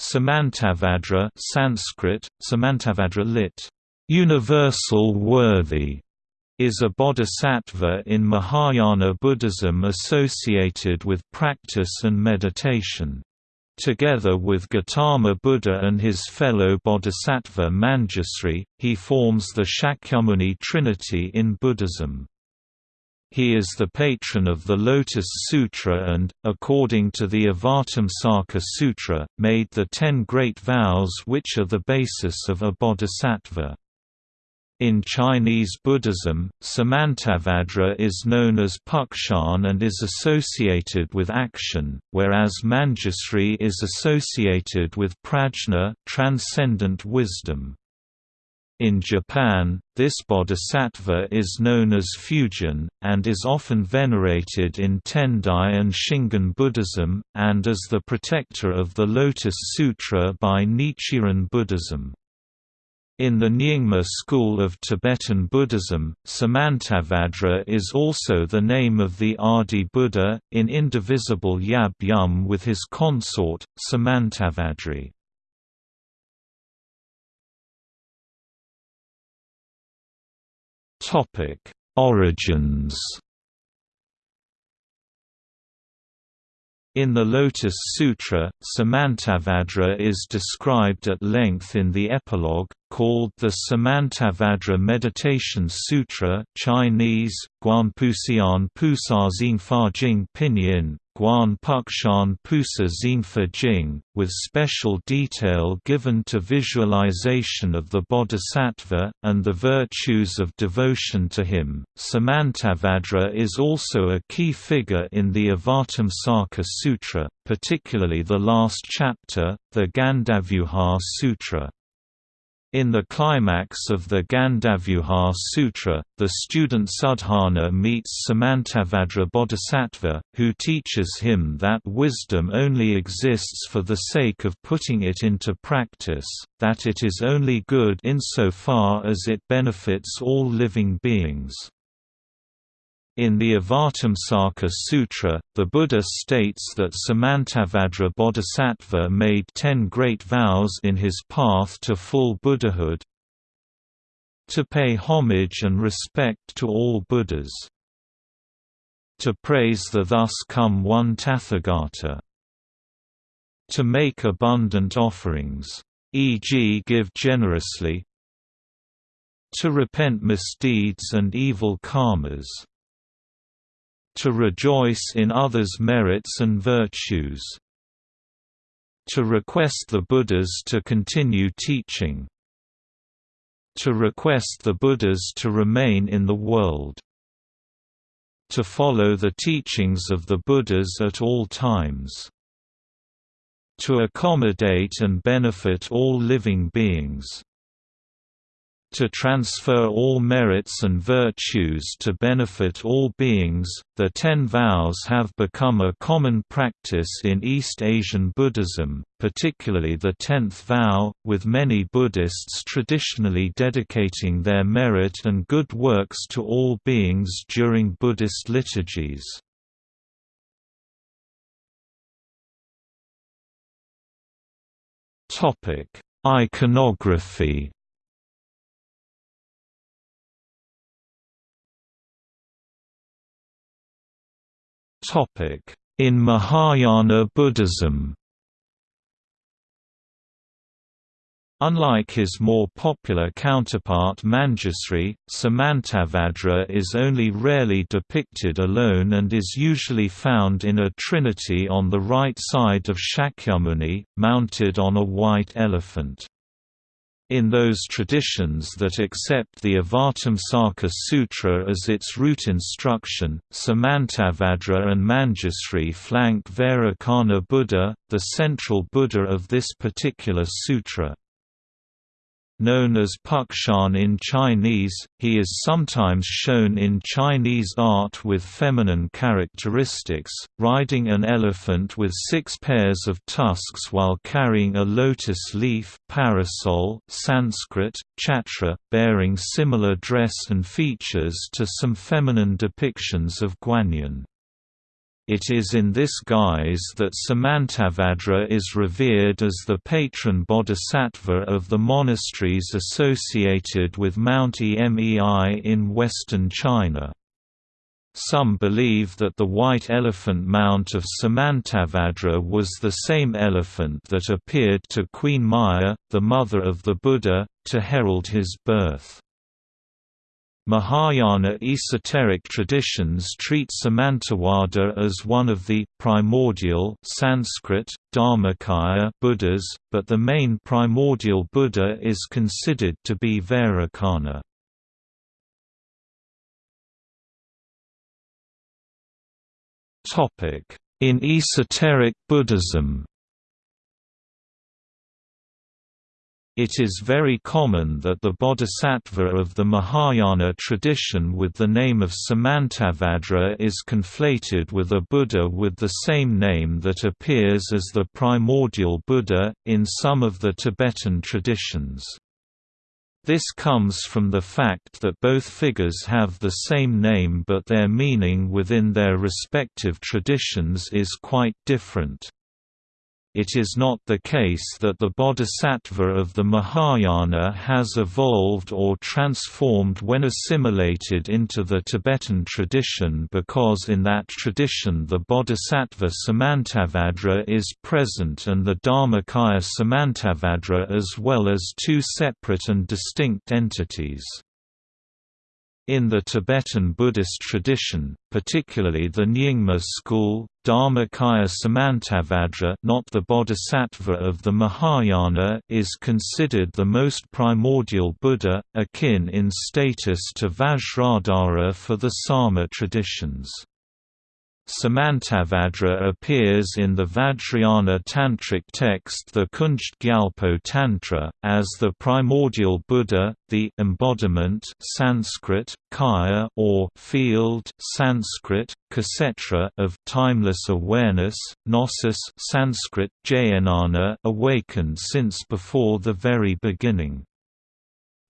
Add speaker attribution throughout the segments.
Speaker 1: Samantabhadra Sanskrit, Samantabhadra lit. Universal worthy is a bodhisattva in Mahayana Buddhism associated with practice and meditation. Together with Gautama Buddha and his fellow bodhisattva Manjusri, he forms the Shakyamuni trinity in Buddhism. He is the patron of the Lotus Sutra and, according to the Avatamsaka Sutra, made the Ten Great Vows which are the basis of a bodhisattva. In Chinese Buddhism, Samantabhadra is known as Puxian and is associated with action, whereas Manjusri is associated with prajna transcendent wisdom. In Japan, this bodhisattva is known as Fugen, and is often venerated in Tendai and Shingon Buddhism, and as the protector of the Lotus Sutra by Nichiren Buddhism. In the Nyingma school of Tibetan Buddhism, Samantabhadra is also the name of the Adi Buddha, in indivisible Yab Yum with his consort, Samantabhadri. Topic: Origins. In the Lotus Sutra, Samantabhadra is described at length in the epilogue, called the Samantabhadra Meditation Sutra Chinese, Guanpuxian Pusa Xingfa Jing Pinyin, Guan Puxian Pusa Xingfa Jing, with special detail given to visualization of the Bodhisattva, and the virtues of devotion to him. Samantabhadra is also a key figure in the Avatamsaka Sutra, particularly the last chapter, the Gandavyuha Sutra. In the climax of the Gandavyuha Sutra, the student Sudhana meets Samantabhadra Bodhisattva, who teaches him that wisdom only exists for the sake of putting it into practice, that it is only good insofar as it benefits all living beings. In the Avatamsaka Sutra, the Buddha states that Samantabhadra Bodhisattva made ten great vows in his path to full Buddhahood to pay homage and respect to all Buddhas, to praise the thus come one Tathagata, to make abundant offerings, e.g. give generously, to repent misdeeds and evil karmas to rejoice in others' merits and virtues. To request the Buddhas to continue teaching. To request the Buddhas to remain in the world. To follow the teachings of the Buddhas at all times. To accommodate and benefit all living beings to transfer all merits and virtues to benefit all beings. The Ten Vows have become a common practice in East Asian Buddhism, particularly the Tenth Vow, with many Buddhists traditionally dedicating their merit and good works to all beings during Buddhist liturgies. Iconography In Mahayana Buddhism Unlike his more popular counterpart Manjusri, Samantabhadra is only rarely depicted alone and is usually found in a trinity on the right side of Shakyamuni, mounted on a white elephant. In those traditions that accept the Avatamsaka Sutra as its root instruction, Samantabhadra and Manjusri flank Vairocana Buddha, the central Buddha of this particular sutra. Known as Puxian in Chinese, he is sometimes shown in Chinese art with feminine characteristics, riding an elephant with six pairs of tusks while carrying a lotus leaf parasol Sanskrit, chhatra, bearing similar dress and features to some feminine depictions of Guanyin. It is in this guise that Samantabhadra is revered as the patron bodhisattva of the monasteries associated with Mount Emei in western China. Some believe that the white elephant mount of Samantabhadra was the same elephant that appeared to Queen Maya, the mother of the Buddha, to herald his birth. Mahayana esoteric traditions treat Samantabhadra as one of the primordial Sanskrit, Dharmakaya Buddhas, but the main primordial Buddha is considered to be Vairocana. In esoteric Buddhism It is very common that the bodhisattva of the Mahayana tradition with the name of Samantabhadra is conflated with a Buddha with the same name that appears as the primordial Buddha, in some of the Tibetan traditions. This comes from the fact that both figures have the same name but their meaning within their respective traditions is quite different it is not the case that the bodhisattva of the Mahayana has evolved or transformed when assimilated into the Tibetan tradition because in that tradition the bodhisattva Samantabhadra is present and the Dharmakaya Samantabhadra as well as two separate and distinct entities. In the Tibetan Buddhist tradition, particularly the Nyingma school, Dharmakaya Samantabhadra not the Bodhisattva of the Mahayana is considered the most primordial Buddha, akin in status to Vajradhara for the Sarma traditions. Samantabhadra appears in the Vajrayana tantric text the Kunjed Gyalpo Tantra, as the primordial Buddha, the embodiment Sanskrit, kaya or field Sanskrit, kshetra of timeless awareness, gnosis Sanskrit, jnana awakened since before the very beginning.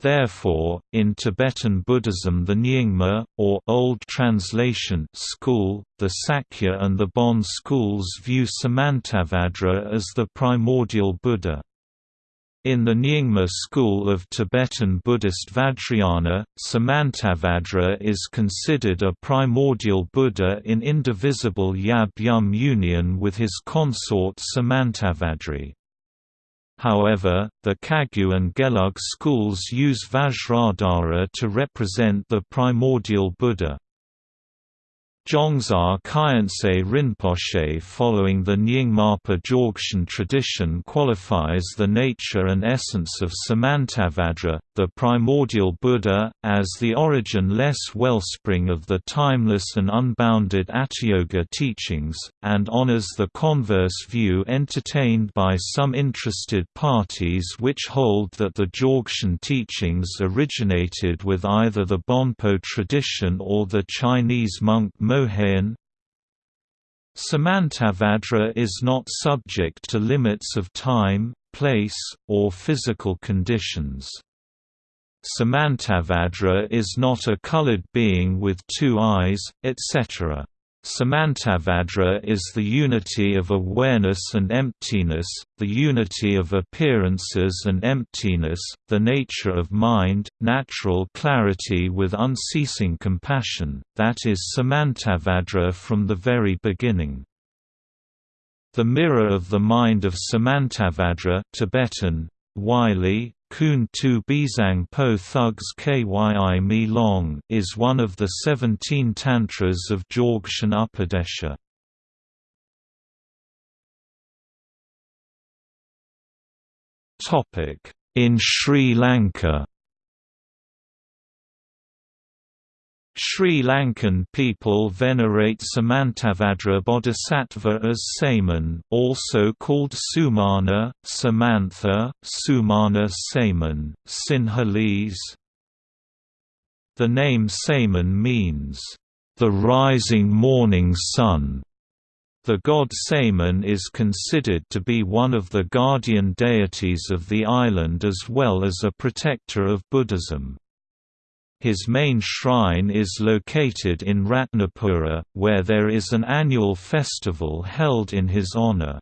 Speaker 1: Therefore, in Tibetan Buddhism the Nyingma, or Old Translation school, the Sakya and the Bon schools view Samantabhadra as the primordial Buddha. In the Nyingma school of Tibetan Buddhist Vajrayana, Samantabhadra is considered a primordial Buddha in indivisible Yab-Yum union with his consort Samantabhadri. However, the Kagyu and Gelug schools use Vajradhara to represent the primordial Buddha. Dzongsar Khyentse Rinpoche following the Nyingmapa Dzogchen tradition qualifies the nature and essence of Samantabhadra, the primordial Buddha, as the origin-less wellspring of the timeless and unbounded Atiyoga teachings, and honors the converse view entertained by some interested parties which hold that the Dzogchen teachings originated with either the Bonpo tradition or the Chinese monk Moheyan. Samantabhadra is not subject to limits of time, place, or physical conditions. Samantabhadra is not a colored being with two eyes, etc. Samantabhadra is the unity of awareness and emptiness, the unity of appearances and emptiness, the nature of mind, natural clarity with unceasing compassion, that is Samantabhadra from the very beginning. The mirror of the mind of Samantabhadra Tibetan, Wylie, Kun Tu Bizang Po Thugs Kyi Mi Long is one of the 17 tantras of Dzogchen Upadesha. In Sri Lanka Sri Lankan people venerate Samantabhadra Bodhisattva as Saman also called Sumana, Samantha, Sumana Saman, Sinhalese. The name Saman means, "...the rising morning sun". The god Saman is considered to be one of the guardian deities of the island as well as a protector of Buddhism. His main shrine is located in Ratnapura, where there is an annual festival held in his honor.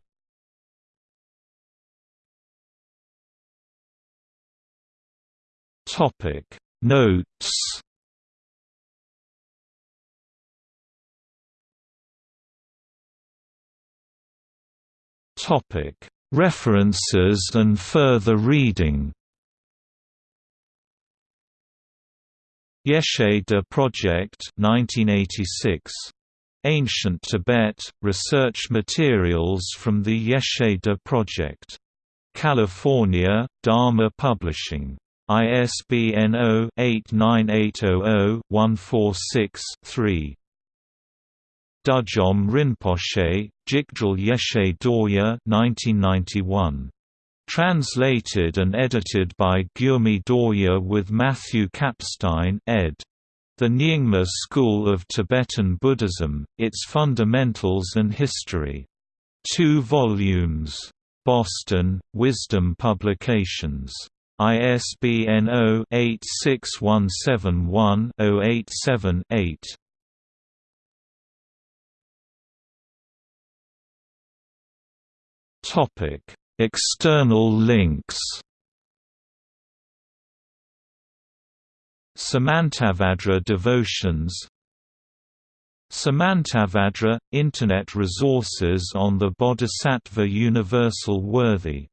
Speaker 1: Notes References and further reading Yeshe De Project 1986. Ancient Tibet, research materials from the Yeshe De Project. California, Dharma Publishing. ISBN 0-89800-146-3. Dudjom Rinpoche, Jigdral Yeshe Dorje 1991. Translated and edited by Gyurme Dorje with Matthew Kapstein ed. The Nyingma School of Tibetan Buddhism, Its Fundamentals and History. 2 volumes. Boston, Wisdom Publications. ISBN 0-86171-087-8. Topic External links. Samantabhadra devotions. Samantabhadra – Internet resources on the Bodhisattva Universal Worthy